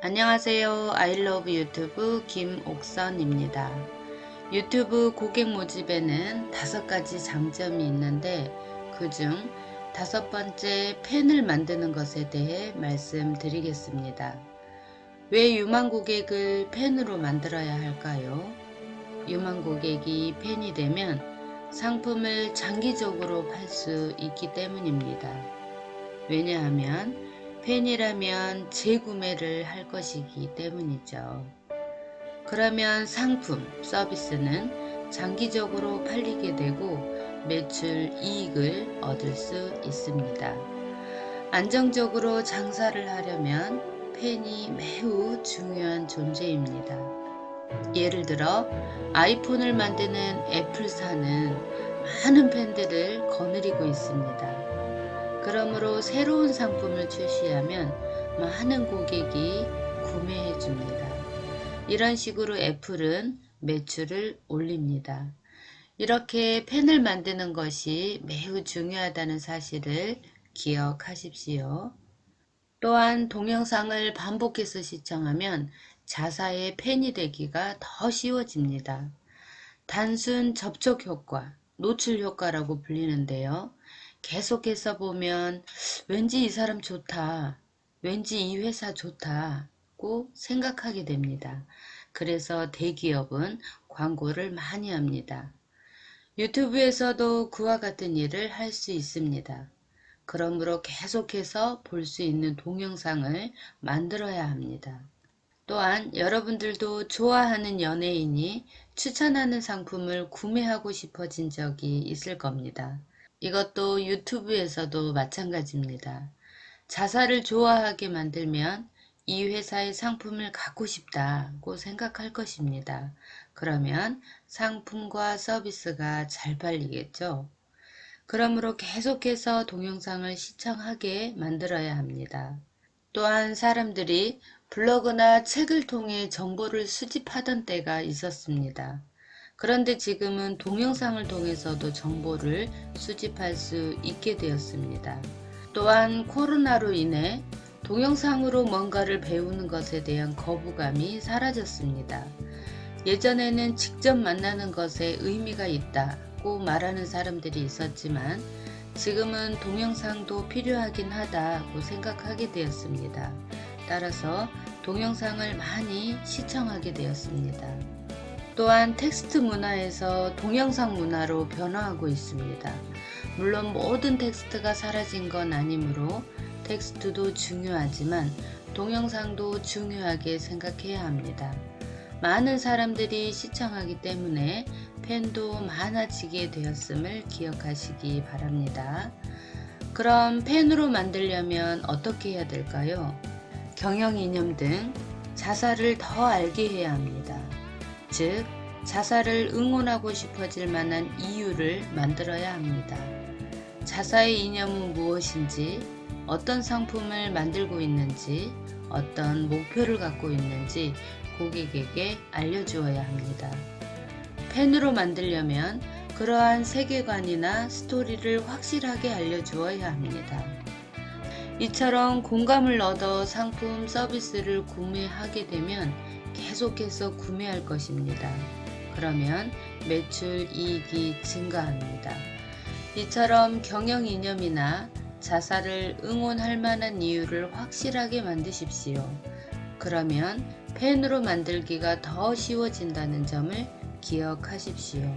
안녕하세요. 아이러브 유튜브 김옥선입니다. 유튜브 고객 모집에는 다섯 가지 장점이 있는데 그중 다섯 번째 팬을 만드는 것에 대해 말씀드리겠습니다. 왜 유망 고객을 팬으로 만들어야 할까요? 유망 고객이 팬이 되면 상품을 장기적으로 팔 수 있기 때문입니다. 왜냐하면 팬이라면 재구매를 할 것이기 때문이죠. 그러면 상품, 서비스는 장기적으로 팔리게 되고 매출 이익을 얻을 수 있습니다. 안정적으로 장사를 하려면 팬이 매우 중요한 존재입니다. 예를 들어 아이폰을 만드는 애플사는 많은 팬들을 거느리고 있습니다. 그러므로 새로운 상품을 출시하면 많은 고객이 구매해 줍니다. 이런 식으로 애플은 매출을 올립니다. 이렇게 펜을 만드는 것이 매우 중요하다는 사실을 기억하십시오. 또한 동영상을 반복해서 시청하면 자사의 팬이 되기가 더 쉬워집니다. 단순 접촉 효과, 노출 효과라고 불리는데요. 계속해서 보면 왠지 이 사람 좋다. 왠지 이 회사 좋다고 생각하게 됩니다. 그래서 대기업은 광고를 많이 합니다. 유튜브에서도 그와 같은 일을 할 수 있습니다. 그러므로 계속해서 볼 수 있는 동영상을 만들어야 합니다. 또한 여러분들도 좋아하는 연예인이 추천하는 상품을 구매하고 싶어진 적이 있을 겁니다. 이것도 유튜브에서도 마찬가지입니다. 자사를 좋아하게 만들면 이 회사의 상품을 갖고 싶다고 생각할 것입니다. 그러면 상품과 서비스가 잘 팔리겠죠. 그러므로 계속해서 동영상을 시청하게 만들어야 합니다. 또한 사람들이 블로그나 책을 통해 정보를 수집하던 때가 있었습니다. 그런데 지금은 동영상을 통해서도 정보를 수집할 수 있게 되었습니다. 또한 코로나로 인해 동영상으로 뭔가를 배우는 것에 대한 거부감이 사라졌습니다. 예전에는 직접 만나는 것에 의미가 있다고 말하는 사람들이 있었지만 지금은 동영상도 필요하긴 하다고 생각하게 되었습니다. 따라서 동영상을 많이 시청하게 되었습니다. 또한 텍스트 문화에서 동영상 문화로 변화하고 있습니다. 물론 모든 텍스트가 사라진 건 아니므로 텍스트도 중요하지만 동영상도 중요하게 생각해야 합니다. 많은 사람들이 시청하기 때문에 팬도 많아지게 되었음을 기억하시기 바랍니다. 그럼 팬으로 만들려면 어떻게 해야 될까요? 경영 이념 등 자사를 더 알게 해야 합니다. 즉 자사를 응원하고 싶어질 만한 이유를 만들어야 합니다. 자사의 이념은 무엇인지 어떤 상품을 만들고 있는지 어떤 목표를 갖고 있는지 고객에게 알려주어야 합니다. 팬으로 만들려면 그러한 세계관이나 스토리를 확실하게 알려주어야 합니다. 이처럼 공감을 얻어 상품 서비스를 구매하게 되면 계속해서 구매할 것입니다. 그러면 매출 이익이 증가합니다. 이처럼 경영 이념이나 자사를 응원할 만한 이유를 확실하게 만드십시오. 그러면 팬으로 만들기가 더 쉬워진다는 점을 기억하십시오.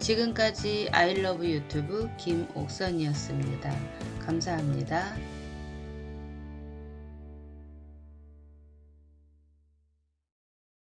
지금까지 아이러브 유튜브 김옥선이었습니다. 감사합니다.